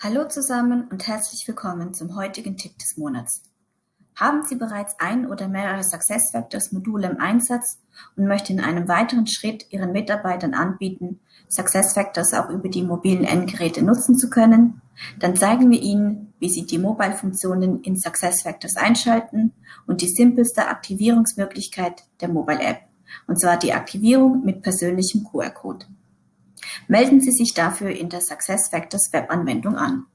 Hallo zusammen und herzlich willkommen zum heutigen Tipp des Monats. Haben Sie bereits ein oder mehrere SuccessFactors Module im Einsatz und möchten in einem weiteren Schritt Ihren Mitarbeitern anbieten, SuccessFactors auch über die mobilen Endgeräte nutzen zu können? Dann zeigen wir Ihnen, wie Sie die Mobile-Funktionen in SuccessFactors einschalten und die simpelste Aktivierungsmöglichkeit der Mobile App, und zwar die Aktivierung mit persönlichem QR-Code. Melden Sie sich dafür in der SuccessFactors Webanwendung an.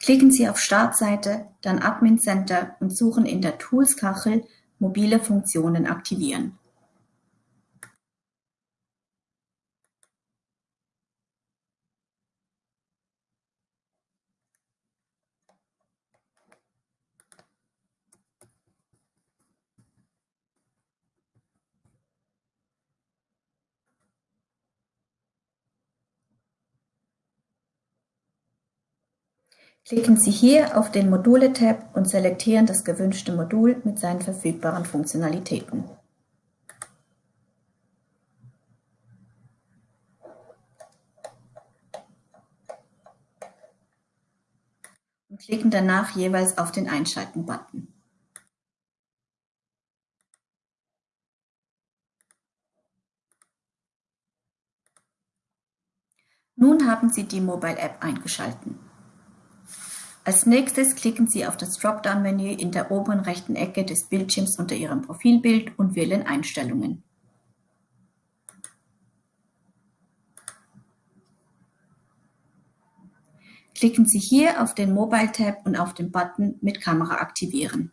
Klicken Sie auf Startseite, dann Admin Center und suchen in der Tools-Kachel Mobile Funktionen aktivieren. Klicken Sie hier auf den Module-Tab und selektieren das gewünschte Modul mit seinen verfügbaren Funktionalitäten. Und klicken danach jeweils auf den Einschalten-Button. Nun haben Sie die Mobile App eingeschalten. Als nächstes klicken Sie auf das Dropdown-Menü in der oberen rechten Ecke des Bildschirms unter Ihrem Profilbild und wählen Einstellungen. Klicken Sie hier auf den Mobile-Tab und auf den Button mit Kamera aktivieren.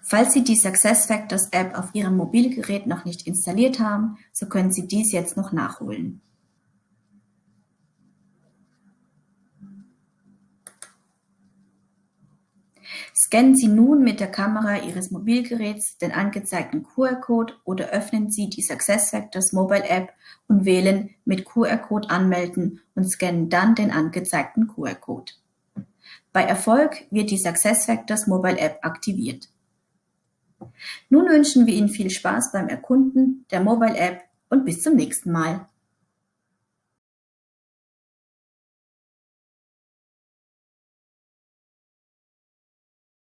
Falls Sie die SuccessFactors App auf Ihrem Mobilgerät noch nicht installiert haben, so können Sie dies jetzt noch nachholen. Scannen Sie nun mit der Kamera Ihres Mobilgeräts den angezeigten QR-Code oder öffnen Sie die SuccessFactors Mobile App und wählen Mit QR-Code anmelden und scannen dann den angezeigten QR-Code. Bei Erfolg wird die SuccessFactors Mobile App aktiviert. Nun wünschen wir Ihnen viel Spaß beim Erkunden der Mobile App und bis zum nächsten Mal.